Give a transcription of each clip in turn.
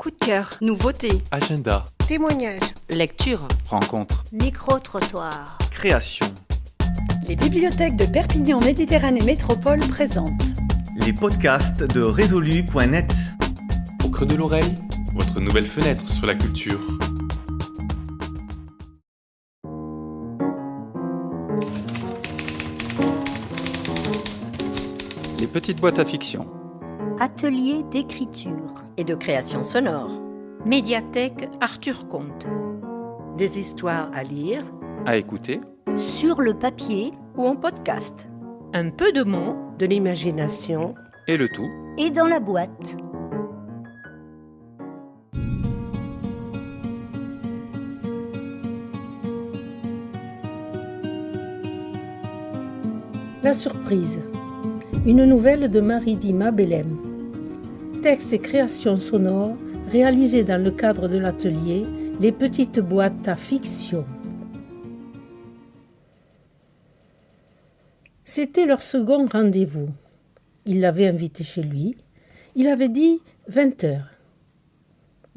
Coup de cœur, nouveauté, Agenda, Témoignages. lecture, rencontre, Micro-trottoir. création. Les bibliothèques de Perpignan Méditerranée Métropole présentent Les podcasts de résolu.net. Au creux de l'oreille, votre nouvelle fenêtre sur la culture. Les petites boîtes à fiction. Atelier d'écriture. et de création sonore. Médiathèque Arthur Comte. Des histoires à lire. À écouter. Sur le papier Ou en podcast. Un peu de mots, De l'imagination. Et le tout et dans la boîte. La surprise. Une nouvelle de Marie-Dima Bellem. Texte et création sonore réalisés dans le cadre de l'atelier Les petites boîtes à fiction. C'était leur second rendez-vous. Il l'avait invitée chez lui. Il avait dit 20 heures.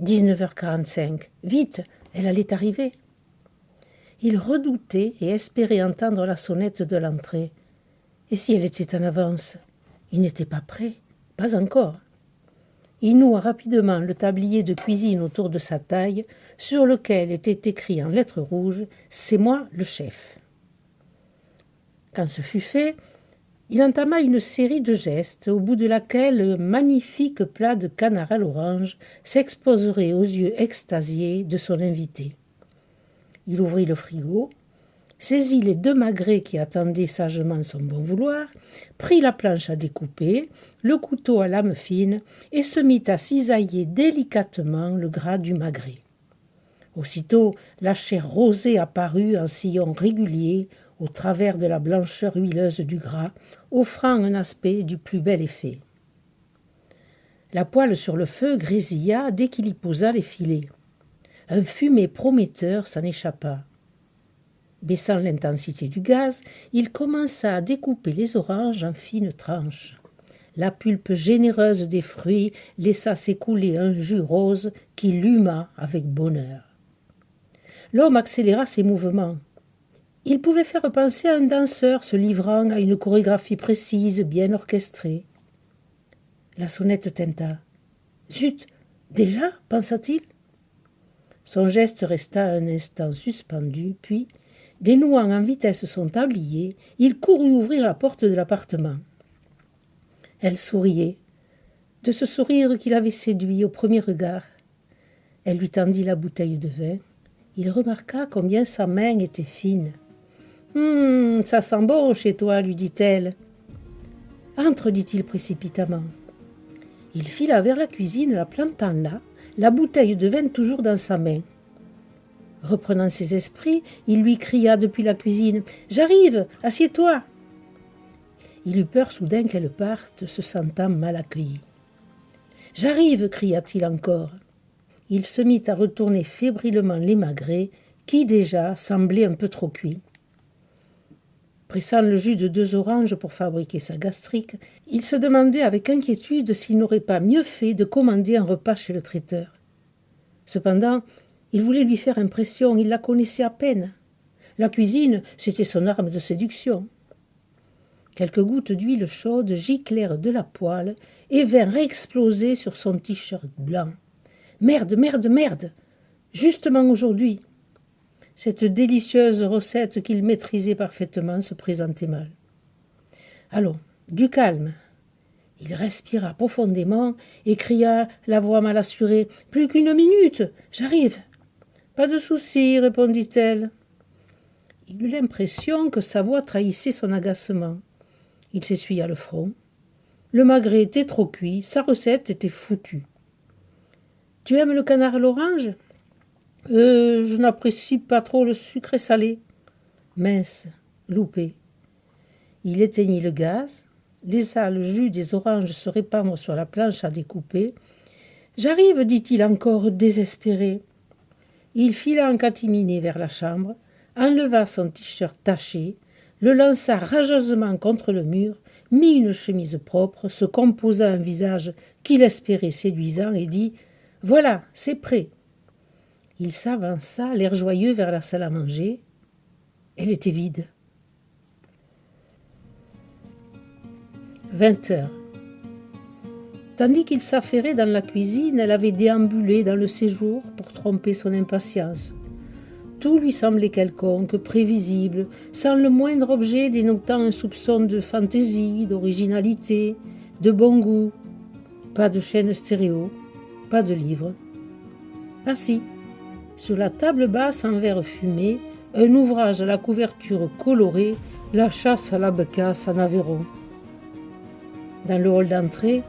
19h45. Vite, elle allait arriver. Il redoutait et espérait entendre la sonnette de l'entrée. Et si elle était en avance? Il n'était pas prêt, pas encore. Il noua rapidement le tablier de cuisine autour de sa taille, sur lequel était écrit en lettres rouges C'est moi le chef. Quand ce fut fait, il entama une série de gestes au bout de laquelle un magnifique plat de canard à l'orange s'exposerait aux yeux extasiés de son invité. Il ouvrit le frigo, saisit les deux magrets qui attendaient sagement son bon vouloir, prit la planche à découper, le couteau à lame fine, et se mit à cisailler délicatement le gras du magret. Aussitôt, la chair rosée apparut en sillon régulier au travers de la blancheur huileuse du gras, offrant un aspect du plus bel effet. La poêle sur le feu grésilla dès qu'il y posa les filets. Un fumet prometteur s'en échappa. Baissant l'intensité du gaz, il commença à découper les oranges en fines tranches. La pulpe généreuse des fruits laissa s'écouler un jus rose qui l'huma avec bonheur. L'homme accéléra ses mouvements. Il pouvait faire penser à un danseur se livrant à une chorégraphie précise, bien orchestrée. La sonnette tinta. Zut Déjà pensa-t-il Son geste resta un instant suspendu, puis, dénouant en vitesse son tablier, il courut ouvrir la porte de l'appartement. Elle souriait, de ce sourire qu'il avait séduit au premier regard. Elle lui tendit la bouteille de vin. Il remarqua combien sa main était fine. Hum, ça sent bon chez toi, lui dit-elle. Entre, dit-il précipitamment. Il fila vers la cuisine, la plantant là, la bouteille de vin toujours dans sa main. Reprenant ses esprits, il lui cria depuis la cuisine J'arrive, assieds-toi. Il eut peur soudain qu'elle parte, se sentant mal accueilli. J'arrive, cria-t-il encore. Il se mit à retourner fébrilement les magrets, qui déjà semblaient un peu trop cuits. Pressant le jus de deux oranges pour fabriquer sa gastrique, il se demandait avec inquiétude s'il n'aurait pas mieux fait de commander un repas chez le traiteur. Cependant, il voulait lui faire impression, il la connaissait à peine. La cuisine, c'était son arme de séduction. Quelques gouttes d'huile chaude giclèrent de la poêle et vinrent exploser sur son t-shirt blanc. Merde, merde, merde Justement aujourd'hui Cette délicieuse recette qu'il maîtrisait parfaitement se présentait mal. Allons, du calme. Il respira profondément et cria, la voix mal assurée Plus qu'une minute J'arrive Pas de souci, répondit-elle. Il eut l'impression que sa voix trahissait son agacement. Il s'essuya le front. Le magret était trop cuit, sa recette était foutue. Tu aimes le canard à l'orange? Euh, je n'apprécie pas trop le sucré salé. Mince, loupé. Il éteignit le gaz, laissa le jus des oranges se répandre sur la planche à découper. J'arrive, dit-il encore désespéré. Il fila en catimini vers la chambre, enleva son t-shirt taché, le lança rageusement contre le mur, mit une chemise propre, se composa un visage qu'il espérait séduisant et dit Voilà, c'est prêt. Il s'avança, l'air joyeux, vers la salle à manger. Elle était vide. Vingt heures. Tandis qu'il s'affairait dans la cuisine, elle avait déambulé dans le séjour pour tromper son impatience. Tout lui semblait quelconque, prévisible, sans le moindre objet dénotant un soupçon de fantaisie, d'originalité, de bon goût. Pas de chaîne stéréo, pas de livre. Assis, sur la table basse en verre fumé, un ouvrage à la couverture colorée, La chasse à la becasse en Aveyron. Dans le hall d'entrée,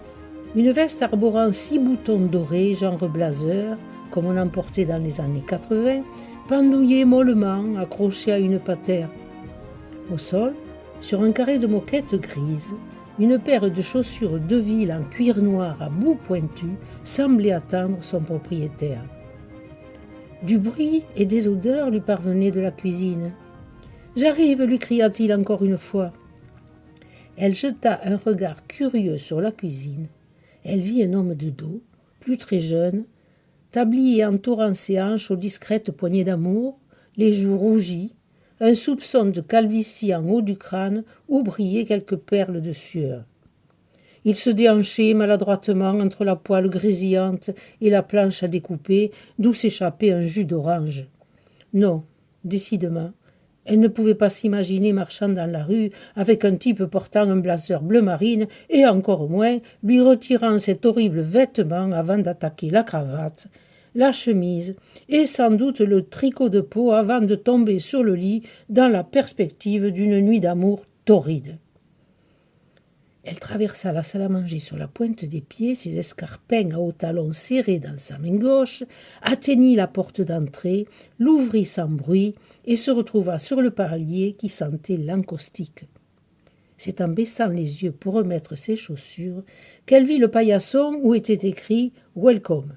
une veste arborant six boutons dorés, genre blazer, comme on en portait dans les années 80, pendouillait mollement, accrochée à une patère. Au sol, sur un carré de moquette grise, une paire de chaussures de ville en cuir noir à bout pointu semblait attendre son propriétaire. Du bruit et des odeurs lui parvenaient de la cuisine. J'arrive, lui cria-t-il encore une fois. Elle jeta un regard curieux sur la cuisine. Elle vit un homme de dos, plus très jeune, tablier entourant ses hanches aux discrètes poignées d'amour, les joues rougies, un soupçon de calvitie en haut du crâne où brillaient quelques perles de sueur. Il se déhanchait maladroitement entre la poêle grésillante et la planche à découper, d'où s'échappait un jus d'orange. Non, décidément, elle ne pouvait pas s'imaginer marchant dans la rue avec un type portant un blazer bleu marine et encore moins lui retirant cet horrible vêtement avant d'attaquer la cravate, la chemise et sans doute le tricot de peau avant de tomber sur le lit dans la perspective d'une nuit d'amour torride. Elle traversa la salle à manger sur la pointe des pieds, ses escarpins à hauts talons serrés dans sa main gauche, atteignit la porte d'entrée, l'ouvrit sans bruit et se retrouva sur le parlier qui sentait l'encaustique. C'est en baissant les yeux pour remettre ses chaussures qu'elle vit le paillasson où était écrit Welcome.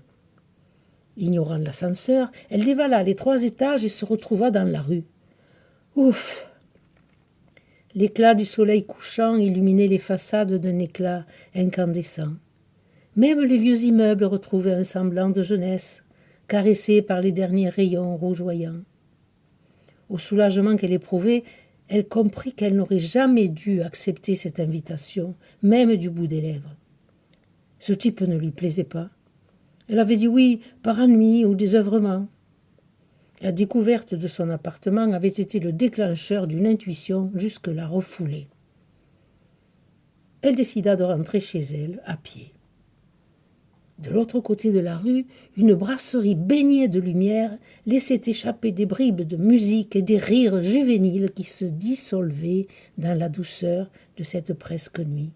Ignorant l'ascenseur, elle dévala les trois étages et se retrouva dans la rue. Ouf L'éclat du soleil couchant illuminait les façades d'un éclat incandescent. Même les vieux immeubles retrouvaient un semblant de jeunesse, caressés par les derniers rayons rougeoyants. Au soulagement qu'elle éprouvait, elle comprit qu'elle n'aurait jamais dû accepter cette invitation, même du bout des lèvres. Ce type ne lui plaisait pas. Elle avait dit oui par ennui ou désœuvrement. La découverte de son appartement avait été le déclencheur d'une intuition jusque-là refoulée. Elle décida de rentrer chez elle à pied. De l'autre côté de la rue, une brasserie baignée de lumière laissait échapper des bribes de musique et des rires juvéniles qui se dissolvaient dans la douceur de cette presque nuit.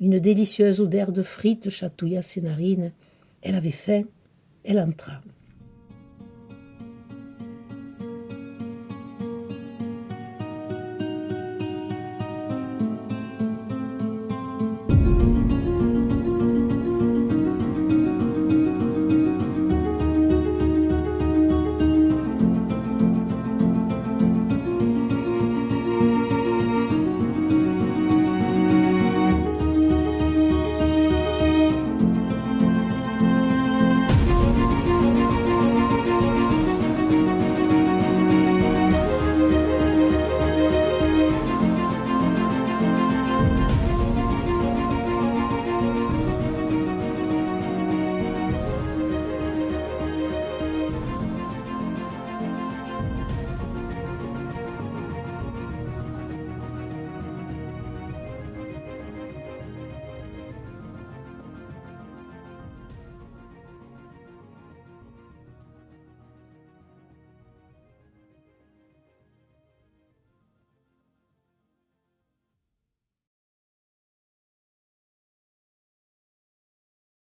Une délicieuse odeur de frites chatouilla ses narines. Elle avait faim, elle entra.